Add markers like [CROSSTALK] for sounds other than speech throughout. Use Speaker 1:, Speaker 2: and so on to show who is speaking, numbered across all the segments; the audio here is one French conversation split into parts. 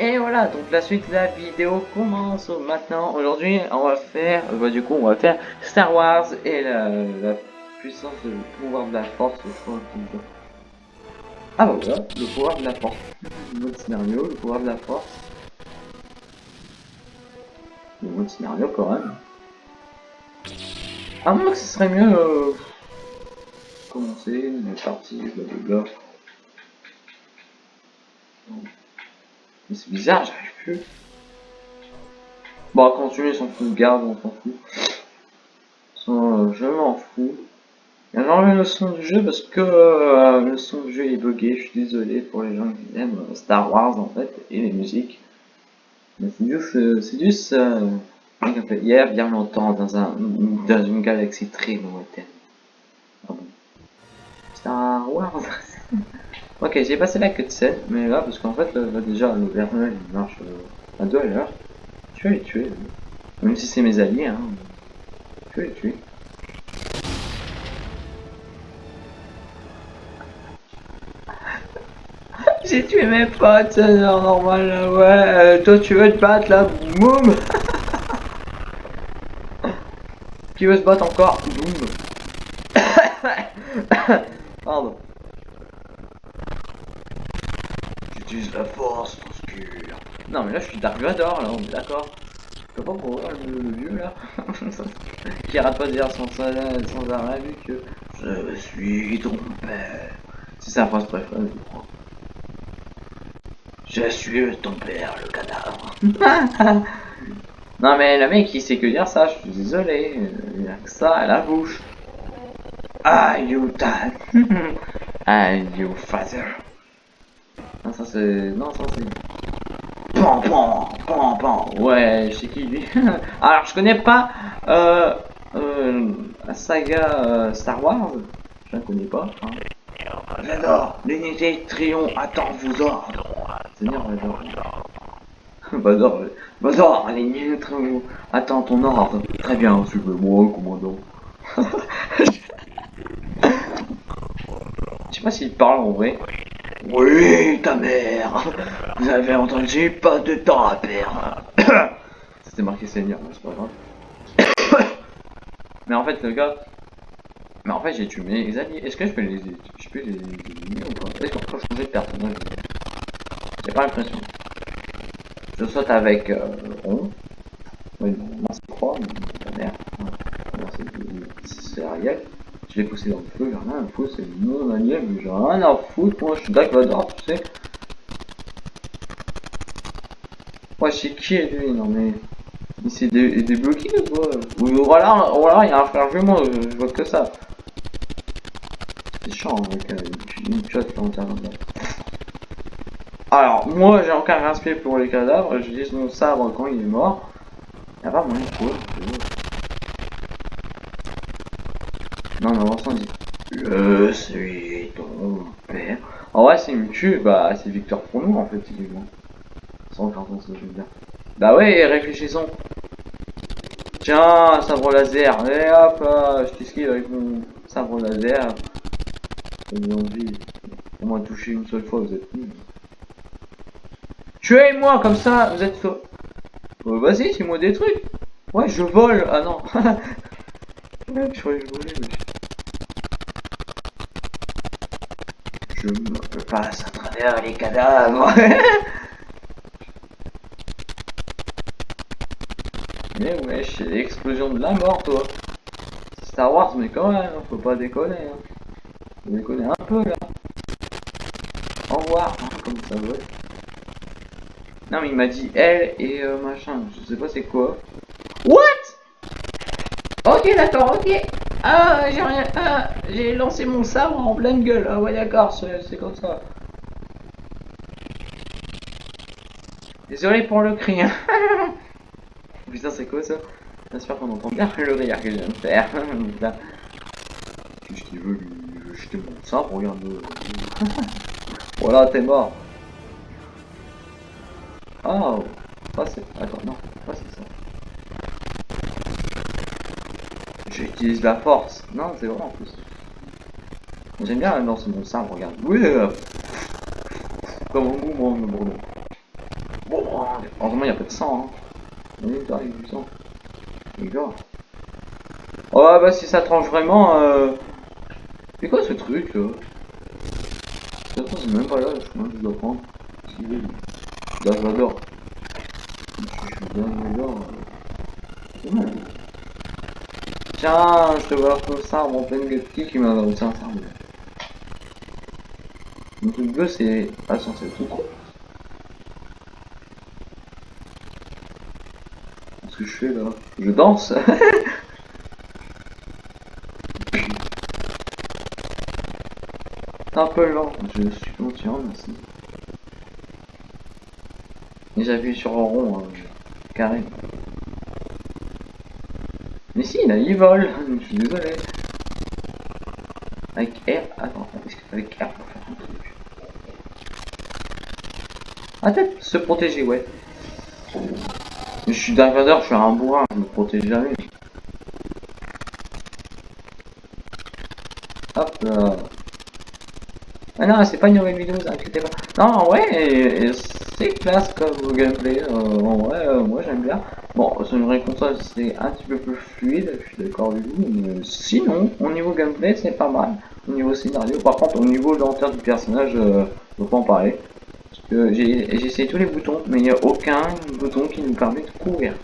Speaker 1: Et voilà, donc la suite de la vidéo commence maintenant. Aujourd'hui, on va faire, bah, du coup, on va faire Star Wars et la, puissance, le pouvoir de la force. Ah bah voilà, le pouvoir de la force. Mode scénario, le pouvoir de la force. Le mode scénario quand même. À moins que ce serait mieux euh, commencer, les parties, blablabla. C'est bizarre, j'arrive plus. Bon, continuer, s'en fout de garde, on s'en fout. Euh, je m'en fous. Il y a enlevé le son du jeu parce que euh, le son du jeu est bugué, je suis désolé pour les gens qui aiment euh, Star Wars en fait, et les musiques. Mais c'est juste, c'est juste, hier, bien longtemps, dans, un, dans une galaxie très lointaine. Ah. Star Wars [LAUGHS] Ok, j'ai passé la cutscene, mais là, parce qu'en fait, déjà, le il marche euh, à deux à l'heure. Je vais les tuer. Même si c'est mes alliés, hein. Je vais les tuer. [LAUGHS] j'ai tué mes potes, c'est normal, là, ouais. Euh, toi, tu veux te battre, là, boum [LAUGHS] Qui veut se battre encore Boum [COUGHS] Pardon. J'utilise la force obscure. Non mais là je suis Dark Vador là, on est d'accord. Je peux pas voir le, le, vieux là. [LAUGHS] qui arrête pas de dire sans, sans arrêt vu que je suis ton père. C'est sa phrase préférée je crois. Je suis ton père le cadavre. [LAUGHS] non mais le mec il sait que dire ça, je suis désolé. Il a que ça à la bouche. Ah you dad. [LAUGHS] ah you father? Non, ça c'est. Non, ça c'est. Pan, pan, pan, pan. Ouais, c'est qui lui [LAUGHS] Alors, je connais pas euh, euh, la saga euh, Star Wars. Je la connais pas. Hein. Vador, l'unité Trion attend vos ordres. Seigneur Vador. [LAUGHS] Vador, Vador, l'unité Trion attend ton ordre. Très bien, suivez-moi, commandant. [LAUGHS] Je sais pas s'il parle en vrai. Oui, ta mère Vous avez entendu, pas de temps à perdre [COUGHS] C'était marqué Seigneur, mais c'est pas grave. [COUGHS] mais en fait, le gars... Mais en fait, j'ai tué mes alliés. Est-ce que je peux les... Je peux les éliminer ou pas? Est-ce qu'on peut changer de personnage? J'ai pas l'impression. Je saute avec euh, Ron. Oui, non, c'est croix, mais ta mère. C'est Ariel. Je l'ai poussé dans le feu, j'ai rien à foutre, c'est mon allié, mais j'ai rien à foutre, moi je suis Vador, tu sais. Ouais, c'est qui lui Non mais. Il s'est dé débloqué quoi? Ou voilà, voilà, il y a un jumeau, je, je vois que ça. C'est chiant avec euh, une piote là en Alors, moi j'ai encore un respect pour les cadavres, dis mon sabre quand il est mort. Y'a pas moyen de Non, mais on dit Je suis ton père. En vrai, s'il me tue, bah c'est victoire pour nous en fait, typiquement. Sans carton, ça veut dire. Bah ouais, réfléchissons. Tiens, sabre laser. Et hop, euh, je t'esquive avec mon sabre laser. J'ai envie. Au moins toucher une seule fois, vous êtes. Tuez-moi comme ça, vous êtes. Oh, Vas-y, c'est moi des trucs. Ouais, je vole. Ah non. [LAUGHS] je croyais que je. Je me passe à travers les cadavres. [LAUGHS] mais ouais, c'est l'explosion de la mort, toi. Star Wars, mais quand même, faut pas déconner. Hein. Faut déconner un peu, là. Au revoir, hein, comme ça va. Non, mais il m'a dit elle et euh, machin. Je sais pas c'est quoi. What? Ok, d'accord, ok. Ah, j'ai rien. Ah, j'ai lancé mon sabre en pleine gueule. Ah ouais, d'accord, c'est comme ça. Désolé pour le cri. Hein. [LAUGHS] Putain, c'est quoi ça? J'espère qu'on entend bien le rire que je viens de faire. [LAUGHS] Qu'est-ce qu'il veut lui jeter mon sabre Regarde. [LAUGHS] voilà, t'es mort. Oh, pas c'est. Attends, non, pas c'est ça. J'utilise la force. Non, c'est vrai en plus. J'aime bien lancer mon sabre, regarde. Oui, euh... comme un goût, mon bourdon. Heureusement, il n'y a pas de sang. Hein. Il y a du sang. Oh, bah, si ça tranche vraiment. Euh... C'est quoi ce truc là? C'est même pas là, je crois que je dois prendre. Là, j'adore. Je suis bien là. C'est mal. Tiens, je te vois comme ça, mon plein de qui m'a tiens, ça. Mon truc bleu, c'est pas censé tout gros. Qu'est-ce que je fais là? Je danse [LAUGHS] C'est un peu lent, je suis conscient, merci. Et j'appuie sur un rond, hein, carré. Mais si, là, il vole, je suis désolé. Avec R, attends, est-ce qu'avec R, on faire un truc Ah, peut-être se protéger, ouais. Je suis Dark je suis un bourrin, je me protège jamais. Hop là. Ah non, c'est pas une nouvelle vidéo, vous inquiétez pas. Non, ouais, c'est classe comme gameplay. Euh, ouais, euh, moi j'aime bien. Bon, sur une console, c'est un petit peu plus fluide, je suis d'accord avec vous. Mais sinon, au niveau gameplay, c'est pas mal. Au niveau scénario, par contre, au niveau lenteur du personnage, euh, je peux pas en parler. Parce que j'ai essayé tous les boutons, mais il n'y a aucun bouton qui nous permet de courir.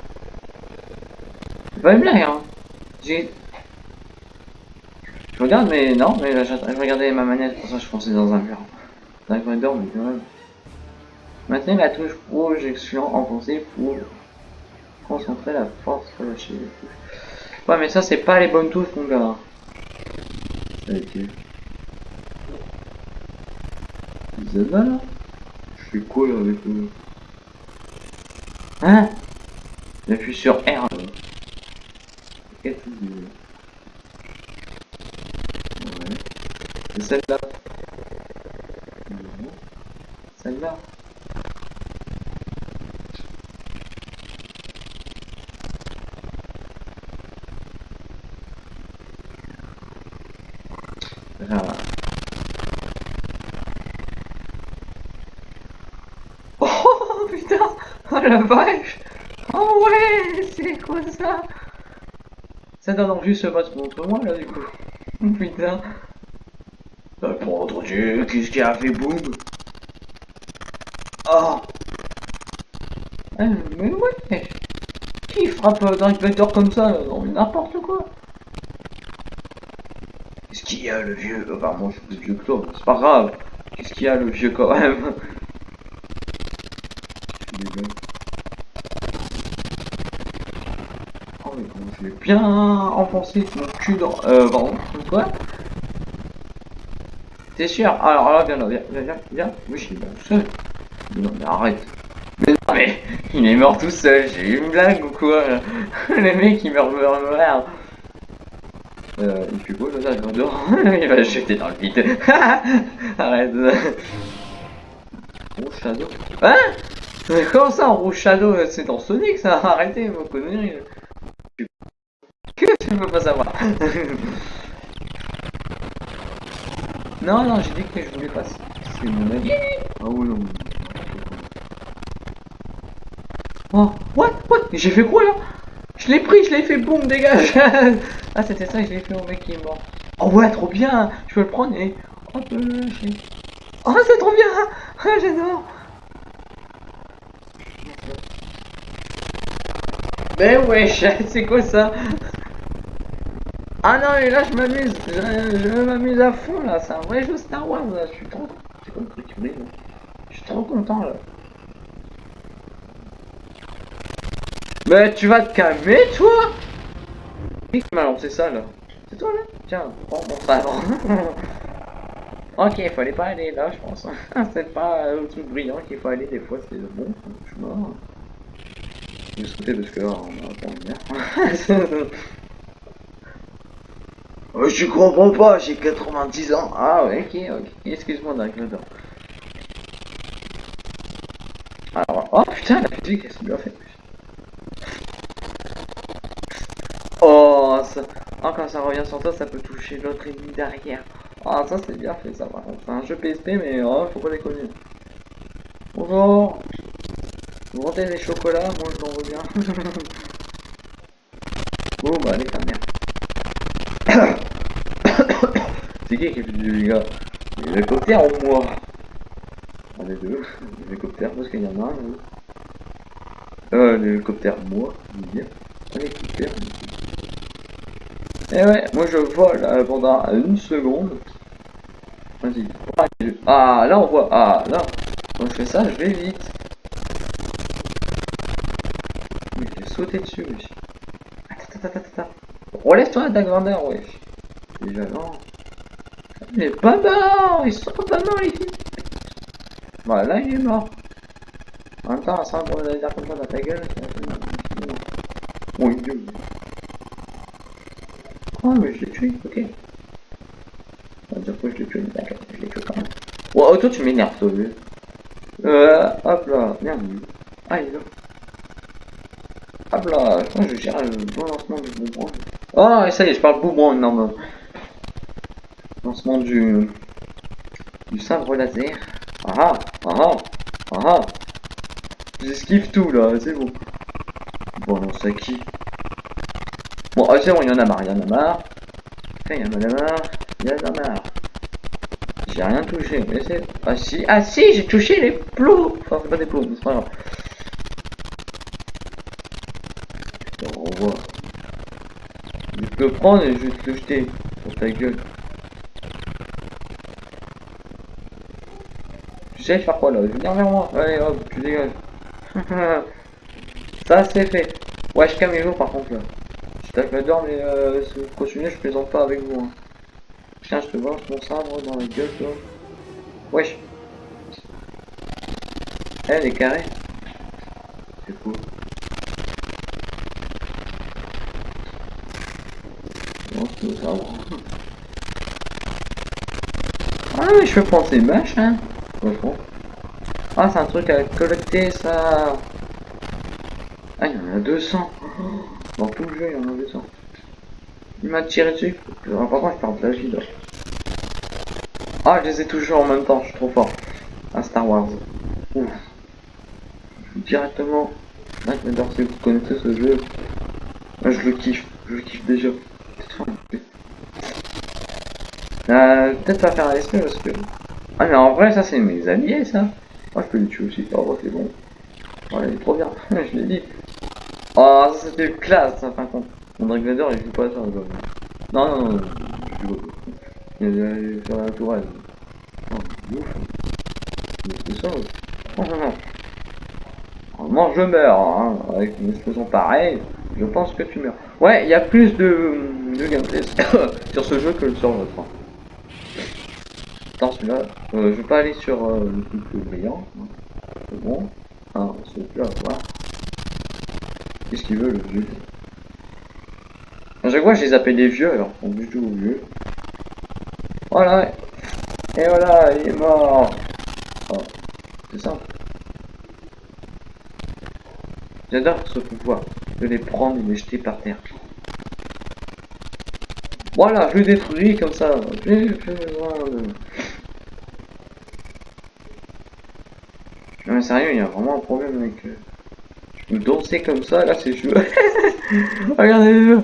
Speaker 1: C'est pas une blague, hein. J'ai je regarde, mais non, mais là, je, regardais ma manette, pour ça je pensais dans un mur. Dans un corridor, mais quand même. Maintenez la touche projection enfoncée pour concentrer la force relâchée. Ouais, mais ça, c'est pas les bonnes touches, mon gars. Ça a été. Zelda là? Je fais quoi là avec eux Hein? J'appuie sur R là. Celle-là. Celle-là? Oh putain. Oh la vache. Oh ouais C'est quoi ça? Ça donne envie ce match contre moi là du coup. Putain. Dieu, qu'est-ce qui a fait boum? Oh Mais ouais. Qui frappe le vecteur comme ça Non mais n'importe quoi Qu'est-ce qu'il y le vieux Enfin moi je suis plus vieux toi, c'est pas grave Qu'est-ce qu'il y a le vieux quand même? [LAUGHS] Oh mais comment je vais bien enfoncer mon cul dans... Euh, pardon, quoi? T'es sûr? Alors là, viens là, viens, viens, viens. Oui, je suis bien tout seul. non, mais arrête. Mais non, mais [LAUGHS] il est mort tout seul. J'ai eu une blague ou quoi? [LAUGHS] Le mec, il meurt, meurt, meurt. Euh, il fait quoi, là, dehors Il va jeter dans le vide. [LAUGHS] arrête. Rouge Shadow. Hein Mais comment ça, Rouge Shadow C'est dans Sonic, ça [LAUGHS] Arrêtez vos conneries. Que tu peux pas savoir [LAUGHS] Non, non, j'ai dit que je voulais pas. C'est mon avis. Ah ouais, non. Oh, what, what? J'ai fait quoi là? Je l'ai pris, je l'ai fait, boum, dégage. [LAUGHS] Ah, c'était ça, je l'ai fait au mec qui est mort. Oh ouais, trop bien. Je peux le prendre et... Hop, Oh, c'est trop bien. [LAUGHS] Ah, j'adore. Mais wesh, [LAUGHS] c'est quoi ça? Ah non, mais là je m'amuse, je, m'amuse à fond là, c'est un vrai jeu Star Wars là, je suis trop. Je suis trop content là. Mais tu vas te calmer toi Qui m'a lancé ça là? C'est toi là? Tiens, prends mon sabre. [LAUGHS] ok, il fallait pas aller là je pense. [LAUGHS] c'est pas le truc brillant qu'il faut aller des fois, c'est bon, je suis mort. Je vais sauter parce que là on va pas. [LAUGHS] Oh, je comprends pas, j'ai 90 ans. Ah ouais, ok, ok. Excuse-moi d'inclure. Alors, oh putain, la musique, elle s'est bien fait. Oh, quand ça revient sur toi, ça peut toucher l'autre ennemi derrière. Ah, ça c'est bien fait, ça par contre. C'est un jeu PSP, mais oh, faut pas déconner. Bonjour. Vous vendez des chocolats, moi je l'en reviens. [LAUGHS] oh bah allez ta merde. [COUGHS] C'est qui qui fait du gars L'hélicoptère ou moi? Ah les deux, l'hélicoptère parce qu'il y en a un. Euh, l'hélicoptère moi, je veux. L'hélicoptère. Et eh ouais, moi je vole euh, pendant une seconde. Vas-y. Ah là on voit. Ah là. Quand je fais ça, je vais vite. Mais j'ai sauté dessus, wesh. Attends, attends, attends, attends. Relève-toi, Dagvander, wesh. Déjà, non. Il est pas mort Ils sont pas morts, les filles Voilà, il est mort. En même temps, ça va dire comme ça dans ta gueule, Mon dieu. Oh, mais je l'ai tué, ok. On va dire que je l'ai tué, d'accord, je l'ai tué quand même. Oh, toi, tu m'énerves, toi, vu. Euh, hop là, merde. Ah, il est là. Hop là, je je gère le bon lancement du boomerang. Oh, et ça y est, je parle boomerang, non, non. Lancement du... Du sabre laser. Ah ah, ah ah, ah J'esquive tout, là, c'est bon. Bon, c'est qui? Ah, c'est bon, il y en a marre, il y en a marre. il y en a marre, il y en a marre. J'ai rien touché, mais c'est... Ah si, ah si, j'ai touché les plots Enfin, pas des plots, c'est pas grave. Je revois. Je peux prendre et je vais te le jeter pour ta gueule. Tu sais faire quoi là? Viens vers moi. Allez hop, tu dégages. [LAUGHS] Ça c'est fait. Ouais, calme les jours par contre là. Je t'adore mais euh, continuer, je plaisante pas avec vous. Hein. Tiens, je te vois mon sabre dans la gueule, toi. Wesh. Elle est carrée. C'est cool. Ah, mais je peux prendre ces mâches, hein. Ah, c'est un truc à collecter, ça. Ah, il y en a 200. Dans tout le jeu, il y en a 200. Il m'a tiré dessus. Par contre, je parle de la vie. Ah, je les ai toujours en même temps, je suis trop fort. À Star Wars. Ouf. Directement. Ah, j'adore si vous connaissez ce jeu. Je le kiffe. Je le kiffe déjà. Euh, peut-être pas faire un esprit parce que... Ah mais en vrai ça c'est mes alliés ça. Moi je peux les tuer aussi. Oh c'est bon. Oh, il est trop bien. [LAUGHS] je l'ai dit. Oh ça c'était classe ça fin compte. Mon Drake il joue pas ça. Non non non. Je joue il est sur la tourelle. Oh, ouf. C'est ça. Oh, non, non. Normalement, je meurs, hein. avec une explosion pareille, je pense que tu meurs. Ouais, il y a plus de, de gameplay [COUGHS] sur ce jeu que sur l'autre. Attends, celui-là, euh, je vais pas aller sur euh, le truc brillant. Hein. C'est bon. Ah, celui-là, voilà. Qu'est-ce qu'il veut, le vieux À chaque fois, je les appelle des vieux, alors, on du tout vieux. Voilà. Et voilà, il est mort. Oh. C'est ça. J'adore ce pouvoir de les prendre et les jeter par terre. Voilà, je le détruis comme ça. Non mais sérieux, il y a vraiment un problème avec... Euh... Danser comme ça, là c'est joué. Regardez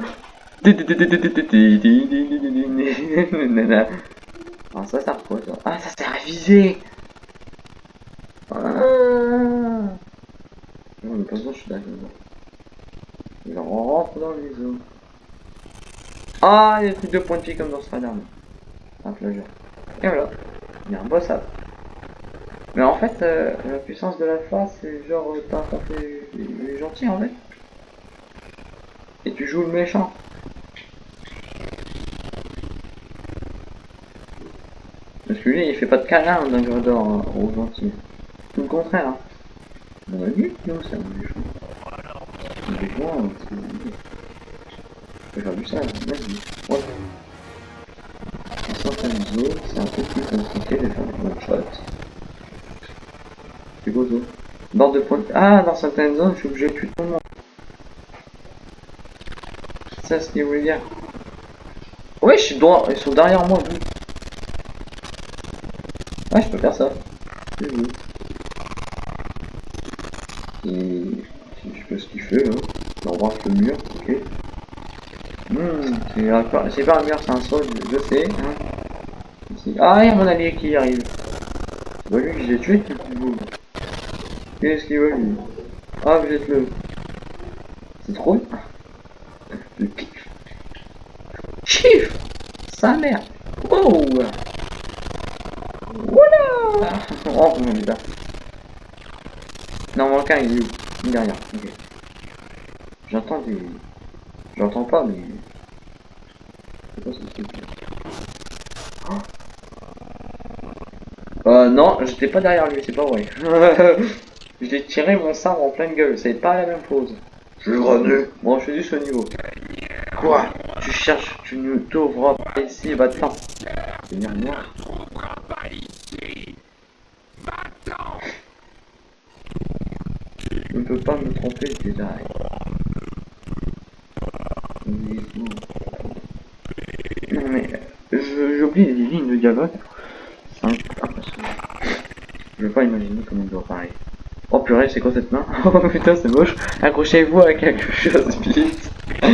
Speaker 1: ah, ça ça Ah, ça sert à viser Ah Non, mais pas ça, je suis d'accord. Il rentre dans les eaux. Ah, il y a plus de points de vie comme dans Spider-Man. Un plageur. Et voilà. Il y a un boss à. Mais en fait, euh, la puissance de la face, c'est genre, euh, t'as les, les gentils en fait. Et tu joues le méchant. Parce que lui, il fait pas de câlin d'un Gredor hein, aux gentils. Tout le contraire. Hein. On a vu Non, c'est un méchant. Méchant, c'est... faire du ça, vas-y. Ouais. Dans c'est un peu plus compliqué de faire des one-shot. C'est beau, zone. Bord de pointe. Ah, dans certaines zones, je suis obligé de tuer tout le monde. C'est ça ce voulait dire. Ouais, je suis droit, ils sont derrière moi, oui. Ah, je peux faire ça. Et je pas ce qu'il fait là. Il embrasse le mur, ok. Hmm, c'est pas, c'est un mur, c'est un sol, je sais. Hein. Ah, il y a mon allié qui arrive. C'est pas lui que j'ai tué, le petit bout. Qu'est-ce qu'il veut lui Ah, vous êtes le. C'est trop. Le pif. Chif Sa mère Wow Voilà Oh mon dieu. Non, mon cas, il est derrière. Ok. J'entends des. J'entends pas, mais. C'est quoi ce truc oh Euh, non, j'étais pas derrière lui, c'est pas vrai. [LAUGHS] je l'ai tiré mon sabre en pleine gueule, c'est pas la même chose.
Speaker 2: Je suis revenu.
Speaker 1: Bon, je suis juste au niveau. Quoi? Tu cherches, tu ne t'ouvres pas ici, va-t'en. Venir. Je ne peux pas me tromper, déjà. Non mais, je- j'oublie les lignes de dialogue. C'est impossible. Je veux pas imaginer comment il doit parler. Purée, c'est quoi cette main [LAUGHS] Oh putain, c'est moche. Accrochez-vous à quelque chose vite. [LAUGHS]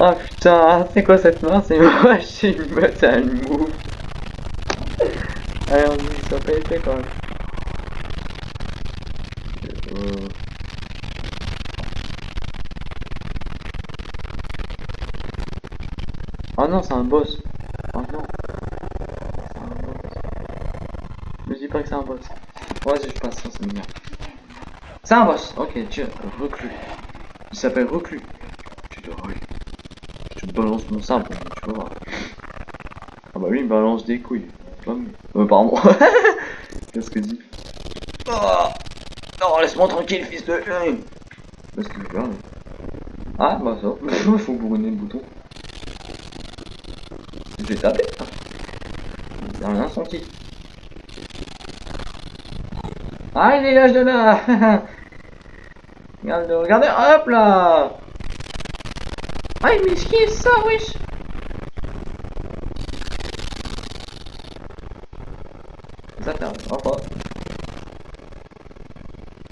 Speaker 1: oh putain, c'est quoi cette main? C'est [LAUGHS] moche, c'est une move. Allez, on dit, ça pas été quand même. Oh non, c'est un boss. Oh non. Un boss. Ne dis pas que c'est un boss. Vas-y, je passe ça, c'est bien. C'est un boss. Ok, tiens, reclus. Il s'appelle reclus. Tu dois aller. Je te balance mon sabre, tu voir. Ah bah lui, il me balance des couilles. Mieux. Euh, pardon. [LAUGHS] Qu'est-ce que dit? Oh Non, laisse-moi tranquille, fils de... Qu'est-ce veut faire, lui Ah, bah ça. [LAUGHS] Faut bourriner le bouton. J'ai tapé. J'ai rien senti. Ah, il dégage de là [LAUGHS] Regarde, regardez, hop là Ah, il m'esquive ça, wesh? Ça t'arrivera pas.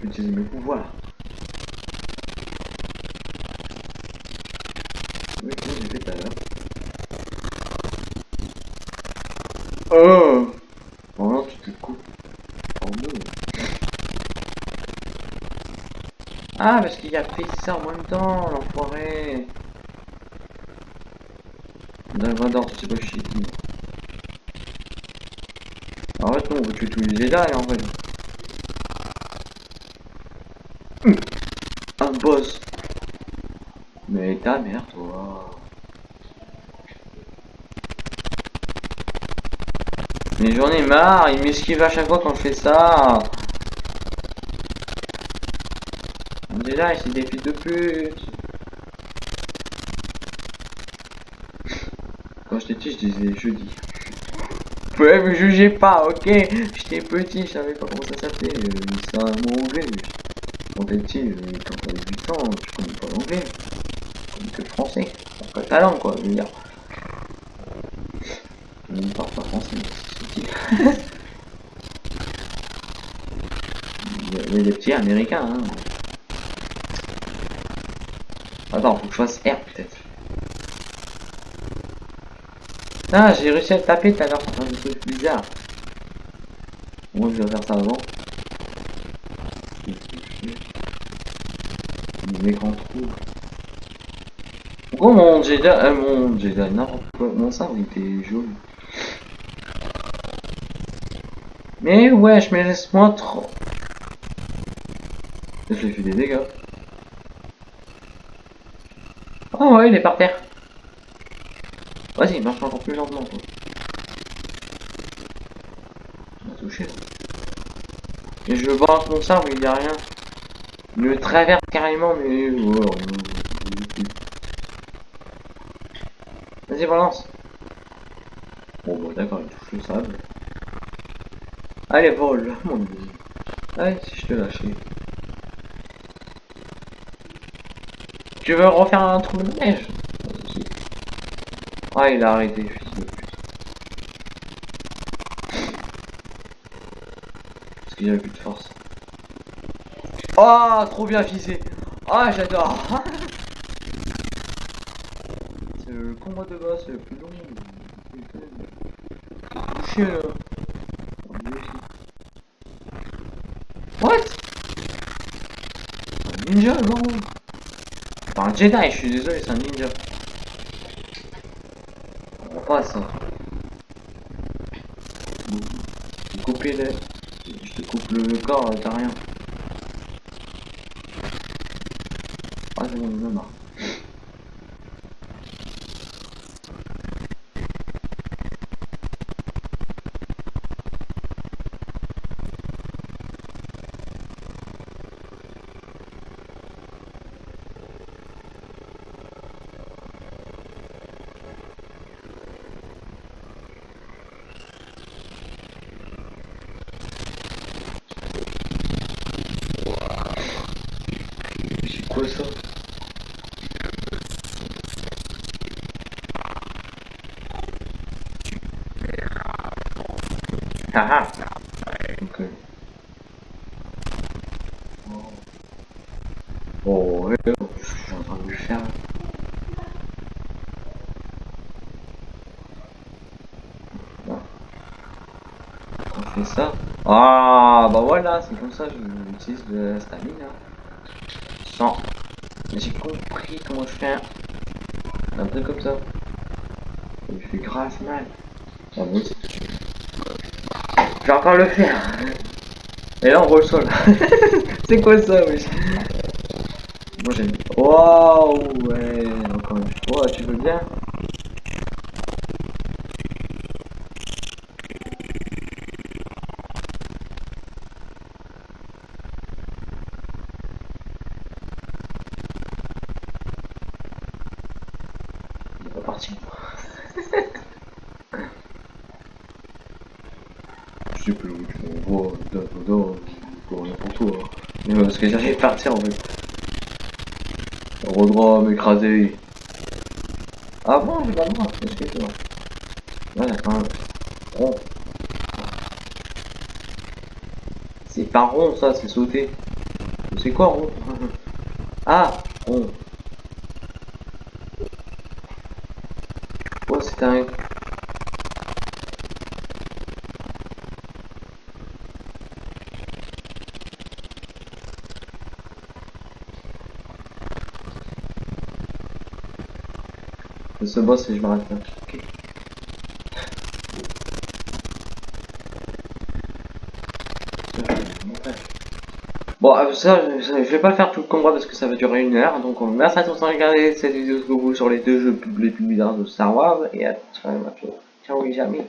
Speaker 1: Utiliser mes pouvoirs. Oui, comment j'ai fait tout à l'heure Oh Oh non, tu te coupes. Oh non. Ah, parce qu'il a fait ça en même temps, l'enfoiré. Dalvador, tu sais pas qui. En fait, non, on veut tuer tous les Jedi en fait. Hum. Un boss. Mais ta mère, toi. Mais j'en ai marre, il m'esquive à chaque fois quand je fais ça. Déjà, c'est des fils de pute. Quand j'étais petit, je disais jeudi. Ouais, me jugez pas, ok J'étais petit, je savais pas comment ça s'appelait. C'est un mot anglais. Quand t'es petit, quand t'as 8 ans, tu connais pas l'anglais. Tu connais que le français. Pas ta langue, quoi, je veux dire. Ne parle pas français, c'est petit. [LAUGHS] Il y a- il y a des petits américains, hein. Attends, faut que je fasse R peut-être. Ah, j'ai réussi à le taper tout à l'heure, un truc bizarre. Moi, je vais faire ça avant. L'écran trou. Pourquoi mon Jedi, euh, mon Jedi, n'importe quoi, mon sabre était jaune. Mais wesh, mais laisse-moi trop. Je lui ai fait des dégâts. Oh ouais, il est par terre. Vas-y, marche encore plus lentement. Toi. Touché. Et je balance mon sabre, il y a rien. Il le traverse carrément, mais... oh, Vas-y, balance. Bon, bah d'accord, il touche le sable. Allez, vole, [LAUGHS] mon dieu. Allez, si je te lâche. Tu veux refaire un trou de neige. Ah, il a arrêté, fils de pute. Parce qu'il avait plus de force. Oh, trop bien visé. Ah, j'adore. [LAUGHS] C'est le combat de boss le plus long. What? Ninja, non Enfin, un Jedi, je suis désolé, c'est un ninja. On passe. Hein. Couper les... Je te coupe le corps, t'as rien. Ah, j'en ai marre. C'est quoi ça? Ah ah Ok. Oh, oh ouais, je suis en train de lui faire. Là. On fait ça? Ah bah voilà, c'est comme ça que j'utilise le stamina. J'ai compris comment je fais un, truc comme ça. Il fait grave mal. Je vais encore le faire. Et là on voit le sol. [LAUGHS] c'est quoi ça oui Moi j'aime. Waouh ouais encore une fois, tu veux bien Il est pas parti. Je sais plus où tu m'envoies, da da da, pour rien pour toi. Mais ouais, parce que j'allais partir en fait. Rodra m'écraser. Ah bon, j'ai pas le droit, un rond. C'est pas rond ça, c'est sauter. C'est quoi rond? [LAUGHS] Ah, rond. Oh, c'est un... Ce boss et je m'arrête là. Bon, euh, ça, je vais pas faire tout le combat parce que ça va durer une heure. Donc, merci à tous d'avoir regardé cette vidéo jusqu'au bout sur les deux jeux les plus bizarres de Star Wars. Et à très bientôt. Ciao les amis.